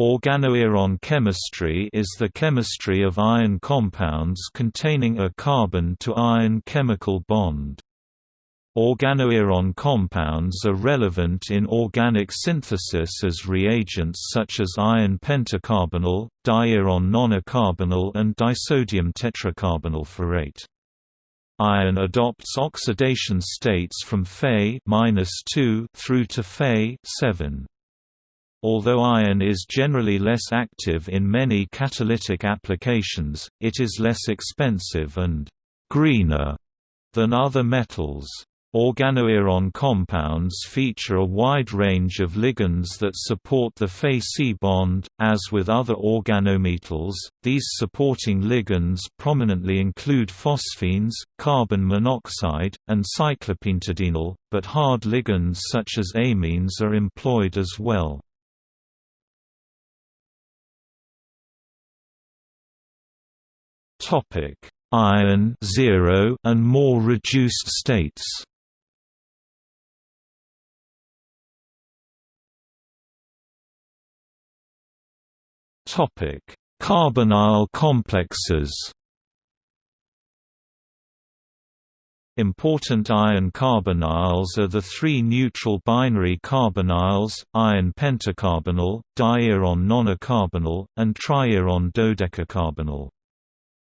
Organoiron chemistry is the chemistry of iron compounds containing a carbon-to-iron chemical bond. Organoiron compounds are relevant in organic synthesis as reagents such as iron pentacarbonyl, diiron nonacarbonyl and disodium tetracarbonyl ferrate. Iron adopts oxidation states from Fe through to Fe 7. Although iron is generally less active in many catalytic applications, it is less expensive and «greener» than other metals. Organoiron compounds feature a wide range of ligands that support the Fe-C bond. As with other organometals, these supporting ligands prominently include phosphines, carbon monoxide, and cyclopentadienyl, but hard ligands such as amines are employed as well. Topic: Iron 0 and more reduced states. Topic: Carbonyl complexes. Important iron carbonyls are the three neutral binary carbonyls, iron pentacarbonyl, diiron nonacarbonyl, and triiron dodecacarbonyl.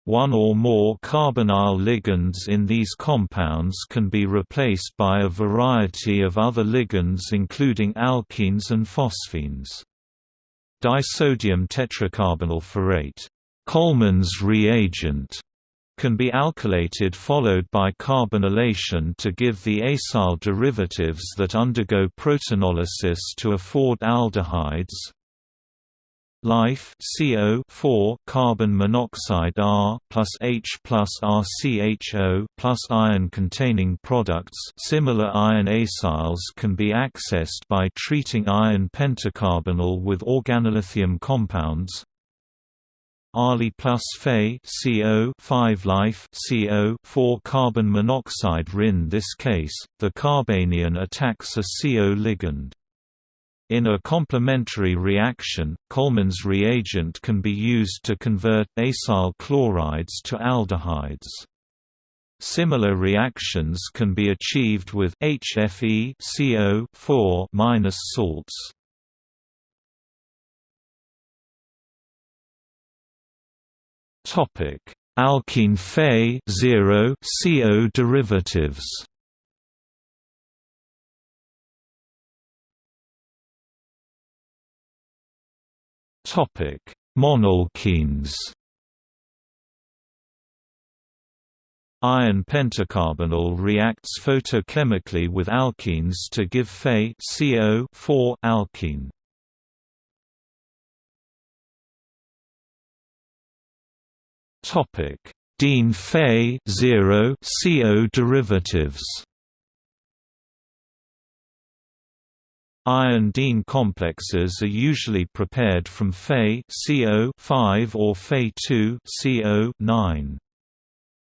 One or more carbonyl ligands in these compounds can be replaced by a variety of other ligands including alkenes and phosphines. Disodium tetracarbonyl ferrate Collman's reagent can be alkylated followed by carbonylation to give the acyl derivatives that undergo protonolysis to afford aldehydes, Life CO 4 carbon monoxide R plus H plus RCHO plus iron containing products. Similar iron acyls can be accessed by treating iron pentacarbonyl with organolithium compounds. Ali plus Fe CO 5 life CO 4 carbon monoxide RIN this case the carbanion attacks a CO ligand in a complementary reaction, Collman's reagent can be used to convert acyl chlorides to aldehydes. Similar reactions can be achieved with HFE CO salts. Topic: Alkene Fe 0 CO derivatives. Topic: Monoalkenes. Iron pentacarbonyl reacts photochemically with alkenes to give Fe CO4 alkene. Topic: Diene Fe 0 CO derivatives. Iron-diene complexes are usually prepared from Fe CO5 or Fe2 CO9.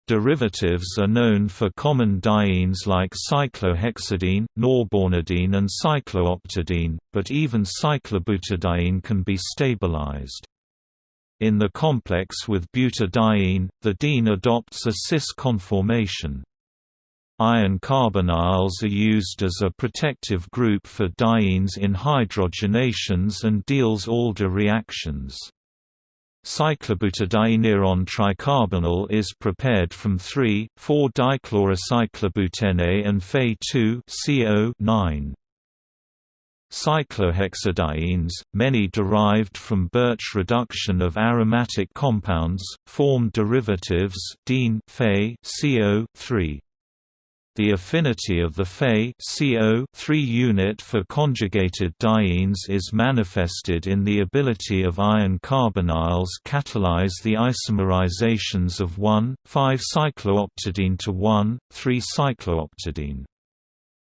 Derivatives are known for common dienes like cyclohexadiene, norbornadiene and cyclooctadiene, but even cyclobutadiene can be stabilized. In the complex with butadiene, the diene adopts a cis conformation. Iron carbonyls are used as a protective group for dienes in hydrogenations and Diels-Alder reactions. Cyclobutadieneiron tricarbonyl is prepared from 3,4-dichlorocyclobutene and Fe2 CO9. Cyclohexadienes, many derived from Birch reduction of aromatic compounds, form derivatives diene Fe CO3. The affinity of the Fe CO3 unit for conjugated dienes is manifested in the ability of iron carbonyls catalyze the isomerizations of 1,5-cyclooctadiene to 1,3-cyclooctadiene.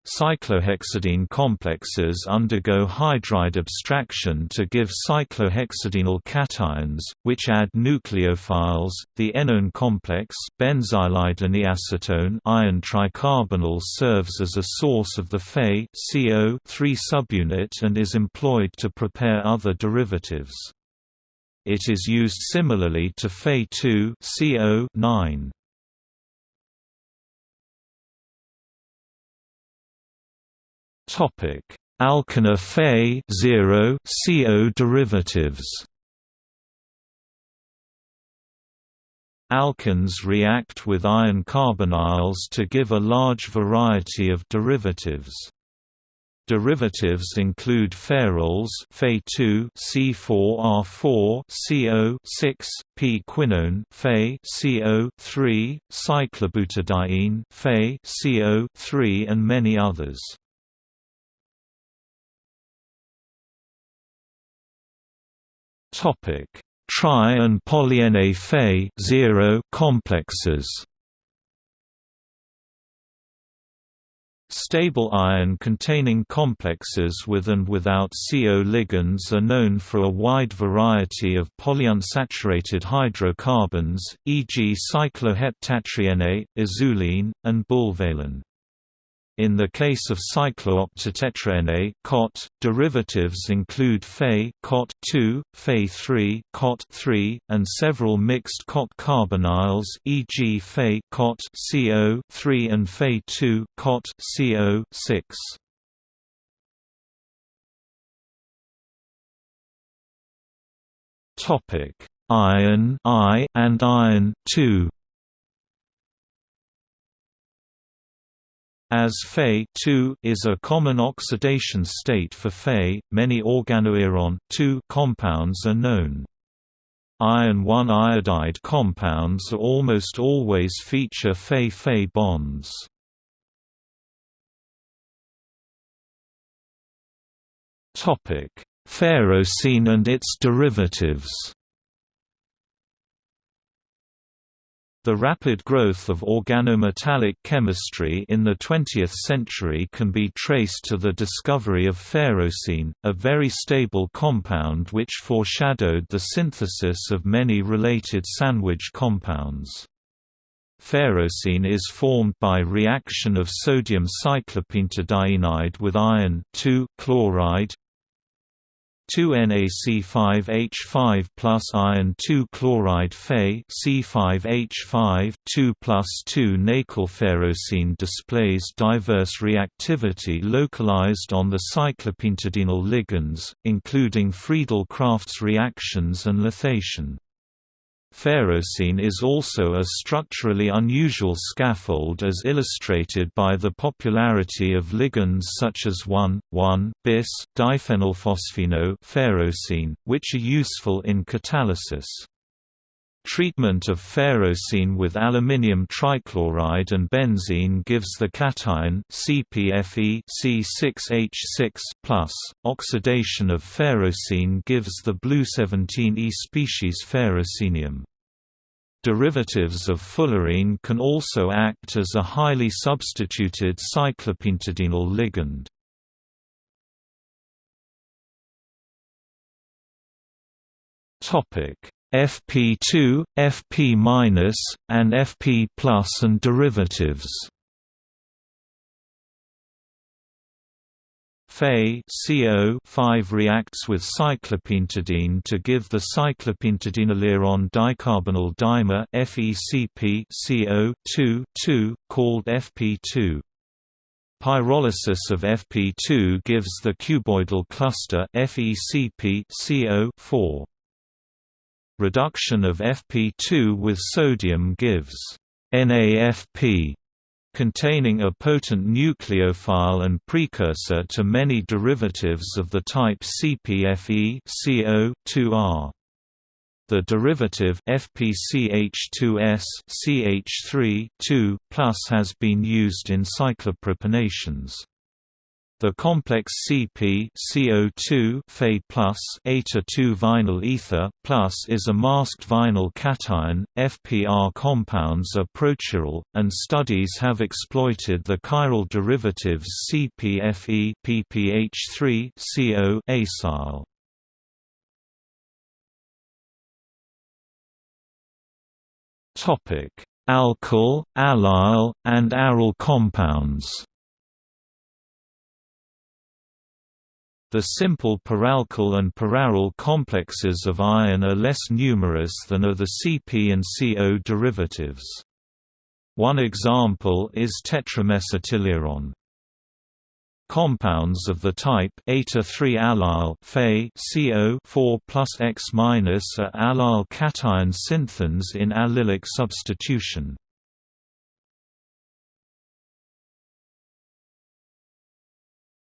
Cyclohexadiene complexes undergo hydride abstraction to give cyclohexadienyl cations, which add nucleophiles. The enone complex benzylideneacetone iron tricarbonyl serves as a source of the Fe CO three subunit and is employed to prepare other derivatives. It is used similarly to Fe2 CO 9. Topic: Alkene Fe 0 CO derivatives. Alkenes react with iron carbonyls to give a large variety of derivatives. Derivatives include ferroles Fe2 C4R4 CO6 p-quinone Fe CO3 cyclobutadiene Fe CO3 and many others. Topic: Tri and polyene Fe zero complexes. Stable iron-containing complexes with and without CO ligands are known for a wide variety of polyunsaturated hydrocarbons, e.g. cycloheptatriene, azulene, and bullvalene. In the case of cyclooctatetraene COT, derivatives include Fe COT 2, Fe3 COT 3, and several mixed COT carbonyls e.g. Fe COT CO 3 and Fe2 COT CO 6. Topic: Iron I and iron 2. As Fe is a common oxidation state for Fe, many organoiron compounds are known. Iron 1 iodide compounds almost always feature Fe-Fe bonds. Ferrocene and its derivatives The rapid growth of organometallic chemistry in the 20th century can be traced to the discovery of ferrocene, a very stable compound which foreshadowed the synthesis of many related sandwich compounds. Ferrocene is formed by reaction of sodium cyclopentadienide with iron chloride 2NaC5H5 plus iron 2 chloride Fe C5H5 2 plus 2 Nakelferrocene displays diverse reactivity localized on the cyclopentadienyl ligands, including Friedel-Crafts reactions and lithiation. Ferrocene is also a structurally unusual scaffold as illustrated by the popularity of ligands such as 1,1-bis diphenylphosphino ferrocene, which are useful in catalysis. Treatment of ferrocene with aluminium trichloride and benzene gives the cation CPFE C6H6+. Oxidation of ferrocene gives the blue 17E species ferrocenium. Derivatives of fullerene can also act as a highly substituted cyclopentadienyl ligand. Topic FP2, FP-, and FP+ and derivatives. Fe CO 5 reacts with cyclopentadiene to give the cyclopentadienyliron dicarbonyl dimer FeCP CO 2 2 called FP2. Pyrolysis of FP2 gives the cuboidal cluster FeCP CO 4. Reduction of Fp2 with sodium gives NAFP containing a potent nucleophile and precursor to many derivatives of the type CPFE CO2R. The derivative FPCH2S CH3 2+ has been used in cyclopropanations. The complex CP CO2 Fe plus eta-2 vinyl ether plus is a masked vinyl cation. FPR compounds are prochiral, and studies have exploited the chiral derivatives CPFE PPH3 CO acyl. Topic: Alkyl, allyl, and aryl compounds. The simple peralkyl and peraryl complexes of iron are less numerous than are the Cp and Co derivatives. One example is tetramesotelluron. Compounds of the type eta-3 allyl Fe CO 4 plus X minus are allyl cation synthons in allylic substitution.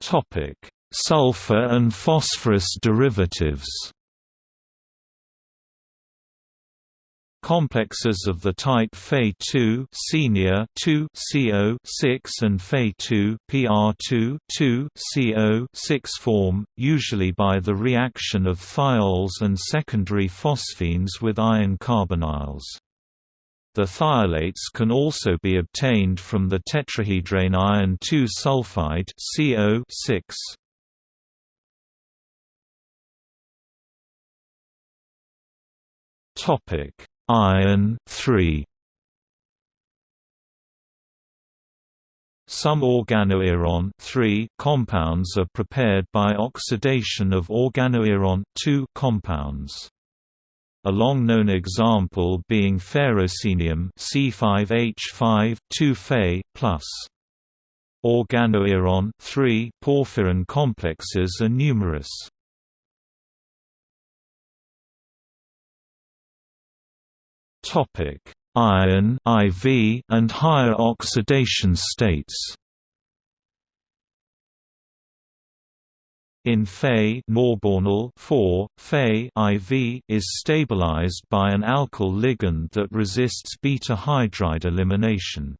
Topic sulfur and phosphorus derivatives. Complexes of the type Fe2 senior 2 CO6 and Fe2 PR2 2 CO6 form, usually by the reaction of thiols and secondary phosphines with iron carbonyls. The thiolates can also be obtained from the tetrahedrane iron 2 sulfide CO6. Topic: Iron 3. Some organoiron compounds are prepared by oxidation of organoiron compounds. A long-known example being ferrocenium C5H5 2Fe+. Organoiron porphyrin complexes are numerous. Topic: Iron IV and higher oxidation states. In Fe norbornyl 4, Fe IV is stabilized by an alkyl ligand that resists beta hydride elimination.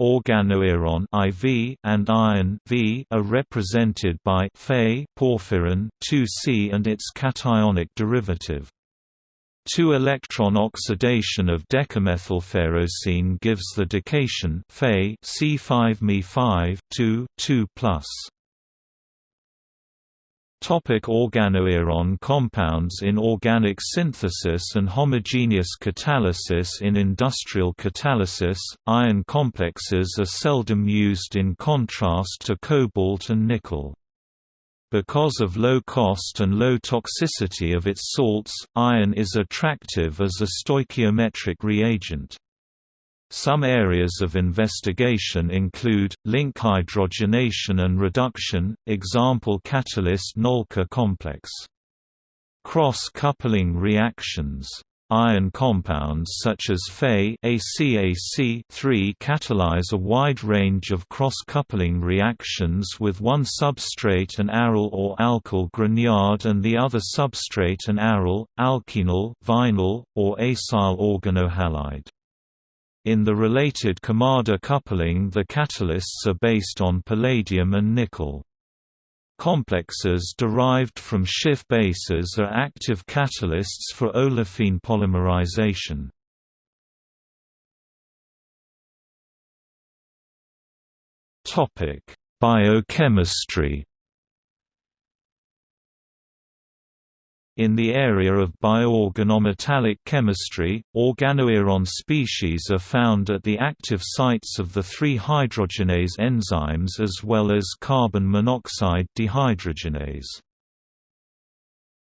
Organoiron IV and iron V are represented by Fe porphyrin 2C and its cationic derivative. Two-electron oxidation of decamethylferrocene gives the dication Fe C5Me5 2 2 Topic organoiron compounds In organic synthesis and homogeneous catalysis In industrial catalysis, iron complexes are seldom used in contrast to cobalt and nickel. Because of low cost and low toxicity of its salts, iron is attractive as a stoichiometric reagent. Some areas of investigation include, link hydrogenation and reduction, example catalyst Knölker complex. Cross-coupling reactions Iron compounds such as Fe catalyze a wide range of cross-coupling reactions with one substrate an aryl or alkyl Grignard and the other substrate an aryl, alkenyl, vinyl, or acyl organohalide. In the related Kumada coupling the catalysts are based on palladium and nickel. Complexes derived from Schiff bases are active catalysts for olefin polymerization. Biochemistry In the area of bioorganometallic chemistry, organoiron species are found at the active sites of the three hydrogenase enzymes as well as carbon monoxide dehydrogenase.